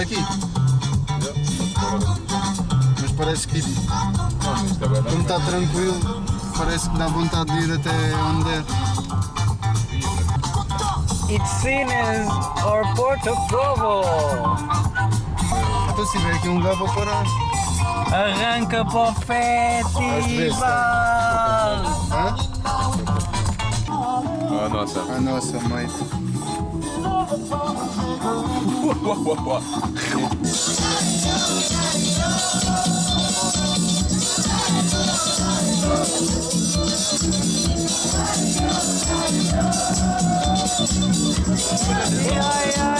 aqui? Mas parece que é como está tranquilo, parece que dá vontade de ir até onde der. It's seen as our port of trouble. Então se tiver aqui um lugar para parar. Arranca para o festival. Ah, nossa. A nossa mãe. Yeah, yeah.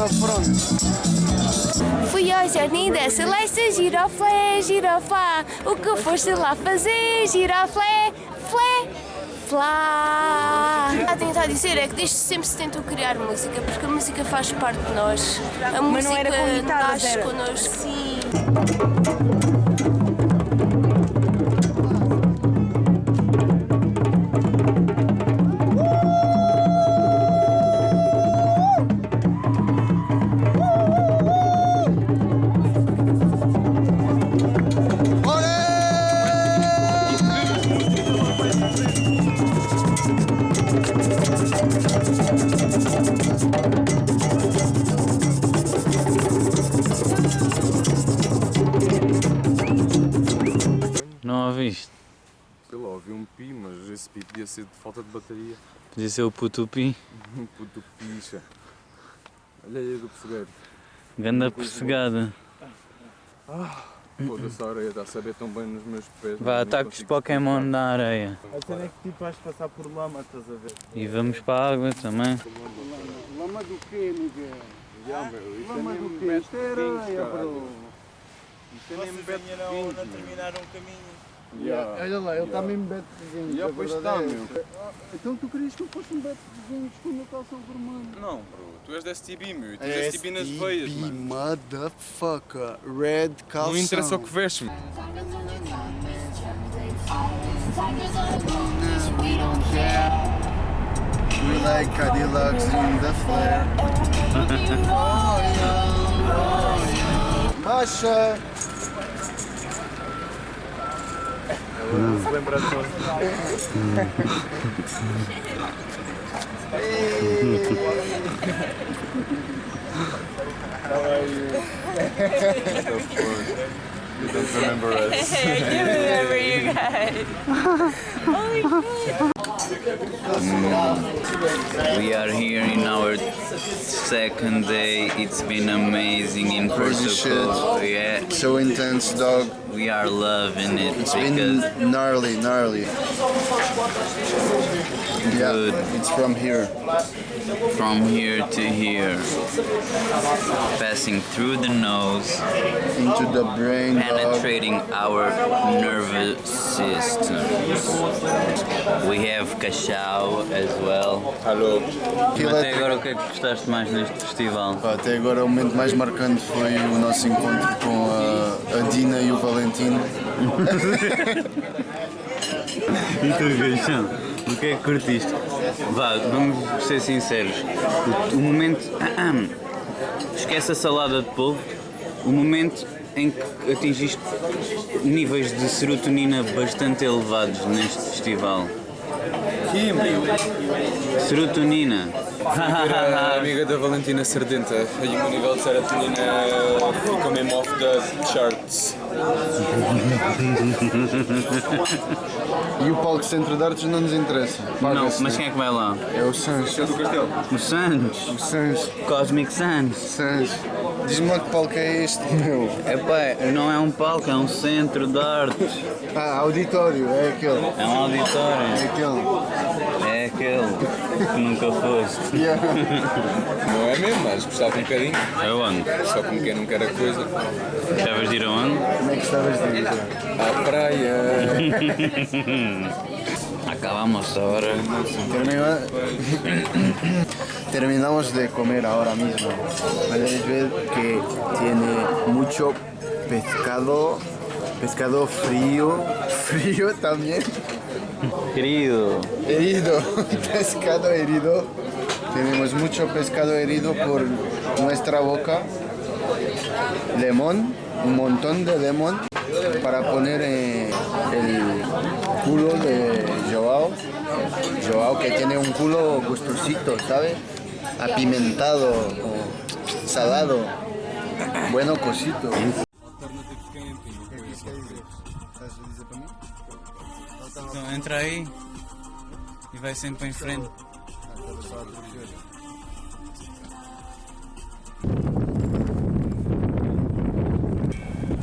Na frente? Fui ao jardim da Celeste, giroflé, giroflá. O que foste lá fazer, giroflé, flé, flá. A tentar dizer é que desde sempre se tentou criar música, porque a música faz parte de nós. A Mas música não era guitarras, nasce era? connosco, sim. Esse pi podia ser de falta de bateria. Podia ser o putupi. Um puto picha. Olha aí do pessegueiro. Ganda persegada. Foda-se a areia, está a saber tão bem nos meus pés. Vá, ataques consigo Pokémon na areia. A cena é que tipo vais passar por lama, estás a ver? E vamos para a água também. Lama do quê, Miguel? Já, meu, isto é Lama do quê? Isto é areia, bro. Isto é mesmo Vocês mete ainda não, pinhos, não meu. o. Já. Olha lá, ele está mesmo beto de. Já, a pois está, é meu. Ah, Então tu querias que eu fosse um beto de gente com uma calção vermelha? Não, bro, tu és da STB, meu. Tu É és STB nas veias, mano. motherfucker. Red calção. Não interessa o que vestes, meu. We like Cadillacs in the flare. Baixa! Se lembra de nós. You don't remember us. I do remember you guys. Mm. We are here in our second day. It's been amazing in Portugal. Yeah, So intense, dog. we are loving it It's been gnarly, gnarly. Yeah, Good. it's from here. from here to here, passing through the nose, Into the brain, penetrating our nervous systems. We have cachao as well. Alô. Até agora o que é que gostaste mais neste festival? Até agora o momento mais marcante foi o nosso encontro com a, a Dina e o Valentino. Gaixão? O que é que curtiste? Vá, vamos ser sinceros. O, o momento. Esquece a salada de polvo. O momento em que atingiste níveis de serotonina bastante elevados neste festival. Meu. Serotonina. A amiga da Valentina Sardenta. Aí o meu nível de serotonina fica mesmo off the charts. E o palco Centro de Artes não nos interessa. Não, Paga-se, mas né? quem é que vai lá? É o Sans. do Castelo. O Santos. O Sans. Cosmic Sans. Sans. Diz-me lá que palco é este, meu. Epá, não é um palco, é um centro de artes. Ah, auditório, é aquele. É um auditório. É aquele. Aquele que nunca foste. Yeah. Não é mesmo, mas gostava um bocadinho. Aonde? Só como quem não quer a coisa. Gostavas de ir aonde? Como é que estavas de ir? À praia. Acabamos ahora. Termina- Terminamos de comer ahora mismo. Podéis ver que tiene mucho pescado, pescado frío, frío también, Querido, herido, pescado herido. Tenemos mucho pescado herido por nuestra boca. Limón, un montón de limón para poner el culo de Joao. Joao que tiene un culo gustosito, ¿sabes? Apimentado, salado, bueno cosito. Então entra aí e vai sempre em frente.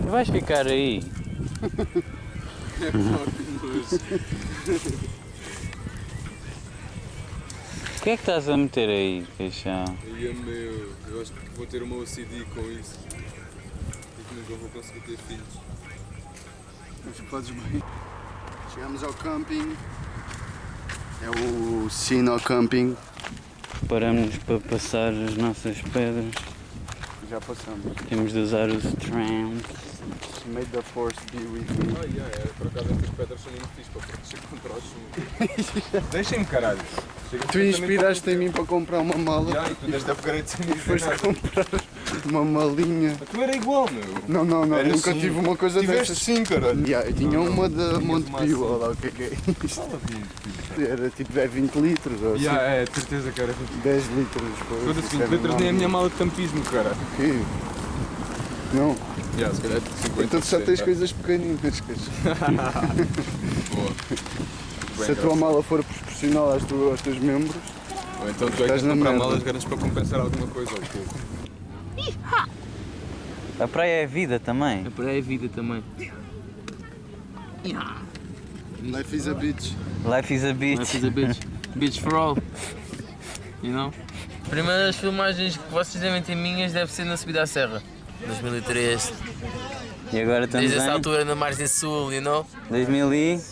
Tu vais ficar aí. O que é que estás a meter aí, queixão? Ai, meu, eu acho que vou ter uma OCD com isso. E que nunca vou conseguir ter filhos. Acho que fazes bem. Chegamos ao camping. É o Sino Camping. Paramos para passar as nossas pedras. Já passamos. Temos de usar os trams. May the force be with me. Ah, yeah, é, por acaso estas pedras são muito fixe para proteger contra o chumbo. Deixem-me, caralho. Chega Tu inspiraste em mim para comprar uma mala. Já, e tu deste upgrade sem dizer nada. comprar uma malinha. Tu era igual, meu. Não, não, não. Era nunca assim. tive uma coisa Tiveste dessas. sim, caralho. Yeah, eu tinha uma da Monte tomar Pio, assim. olha lá o que é que é isto. Era tipo é 20 litros ou assim. Já, é, de certeza que era 20 10 litros. Foda-se, isso 20 é litros nem a minha mala de campismo, cara. Quê? Não, Já, se calhar 50 então só tens 60. coisas pequeninas. Boa. Se a tua mala for proporcional aos teus membros, Ou então tu é que de comprar malas grandes para compensar alguma coisa, ou pouco. A praia é vida também. A praia é vida também. life is a bitch. Life is a beach. Life is a bitch. Bitch for all. You know? Primeiras filmagens que vocês devem ter minhas deve ser na subida à serra. 2003. E agora estamos Desde essa altura na margem sul, you know? 2019.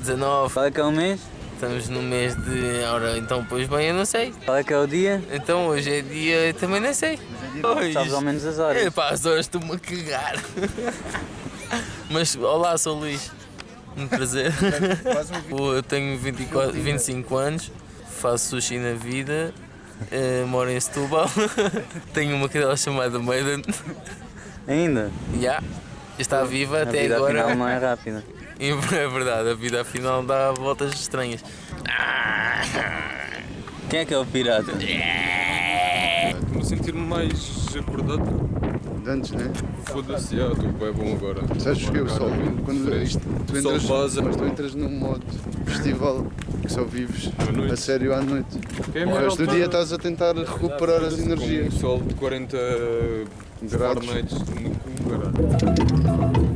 19. Qual é que é o mês? Estamos no mês de. Ora, então, pois bem, eu não sei. Qual é que é o dia? Então, hoje é dia. Eu também não sei. Pois. Sabes ao menos as horas. Epá, as horas estou-me a cagar. Mas, olá, sou o Luís. Um prazer. Eu tenho 24, 25 anos, faço sushi na vida, eh, moro em Setúbal, tenho uma cadela chamada Maiden. Ainda? Já, está viva A até vida agora. afinal não é rápida. E é verdade, a vida afinal dá voltas estranhas. Quem é que é o pirata? Estou-me a sentir-me mais acordado. De antes, né? Foda-se, já, estou bem bom agora. Sabes que o sol, quando isto, tu entras, vaza. mas tu entras num modo festival que só vives a sério à noite. É O resto do dia estás a tentar recuperar as Com um energias. sol de 40 Graus. Fahrenheit no cu, caralho.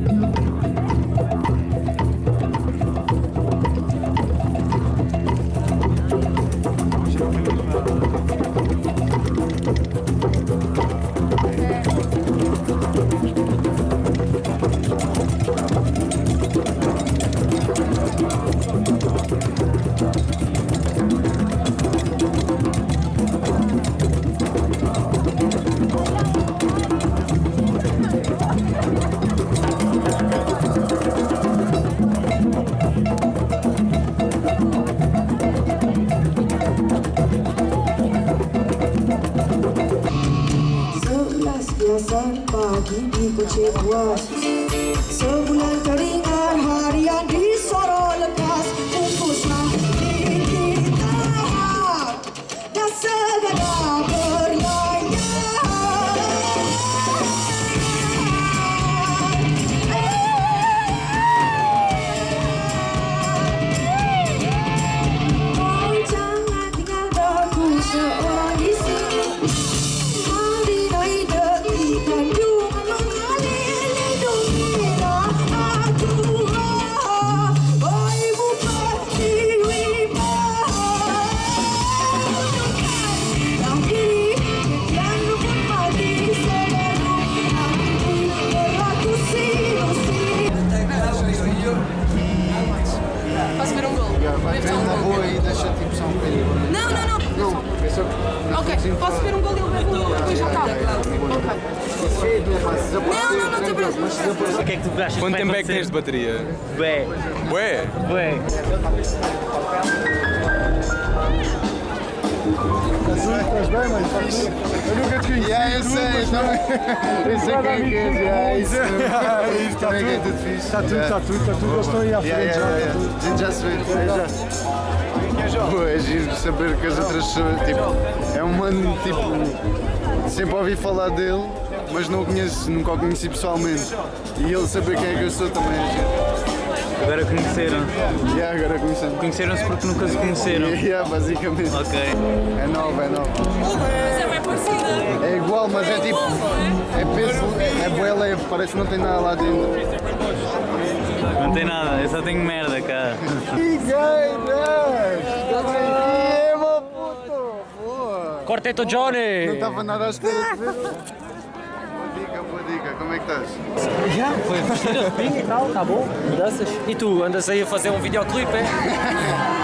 Biasa pagi di Kecebuas Sebulan teringat harian di Soro lekas Bungkuslah diri kita Dan segera berlayar Kau jangan tinggalkanku seorang Posso ver um gol? Tens uma boa e deixa-te impressão um bocadinho. Não, não, não. Não, é só. Ok, assim, posso ver um gol e ele bebe um e depois já tá. acaba. Ok. Não, não, não tem preocupes. O que é que tu achas Quanto tempo é que tens de bateria? Bué. Bué? Bué. Eu nunca te conheci. Yeah, eu sei, não. Eu sei quem é que isso. Como é que é tudo? Está tudo, está tudo, está tudo. Eu estou aí à frente já. A gente já se vê. já. Pô, é giro saber que as outras pessoas, tipo, é um mano, tipo, sempre ouvi falar dele, mas não o conheço, nunca o conheci pessoalmente. E ele saber quem é que eu sou também é giro. Agora conheceram. E agora conhecemos. Conheceram-se porque nunca se conheceram. Yeah, basicamente. Ok. É nova, é nova. Mas é bem parecida. É igual, mas é tipo. É peso, é bué leve, parece que não tem nada lá dentro. Não tem nada, eu só tenho merda cá. Que gay! Corteto Johnny! Não estava nada à espera de ver. Boa dica, boa dica, como é que estás? Já, foi vestir pinga e tal, tá bom? Mudanças. E tu, andas aí a fazer um videoclipe, é?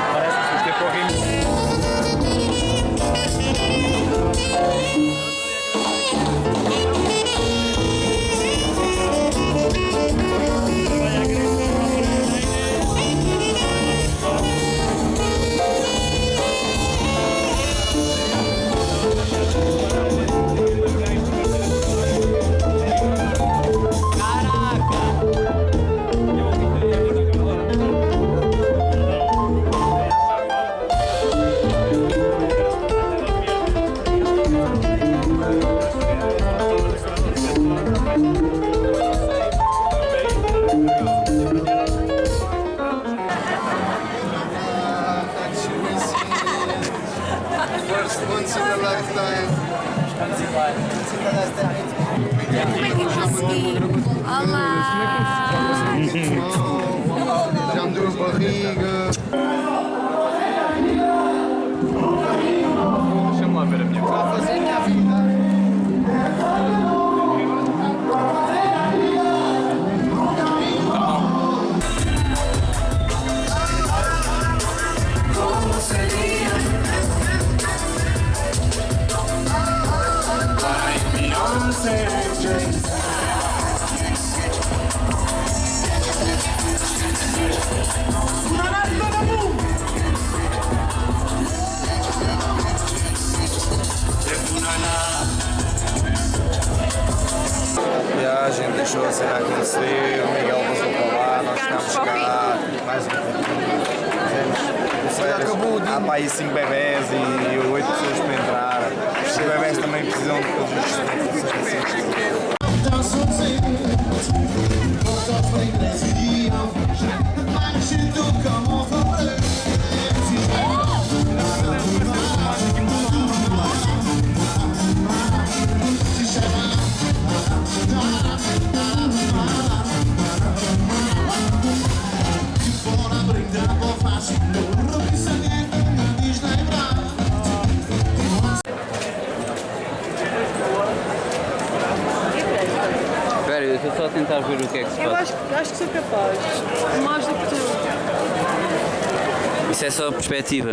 a barriga. Há para aí 5 bebés e 8 pessoas para entrar. Os bebés também precisam de todos os sou capaz. Mais do que tu. Isso é só perspectiva.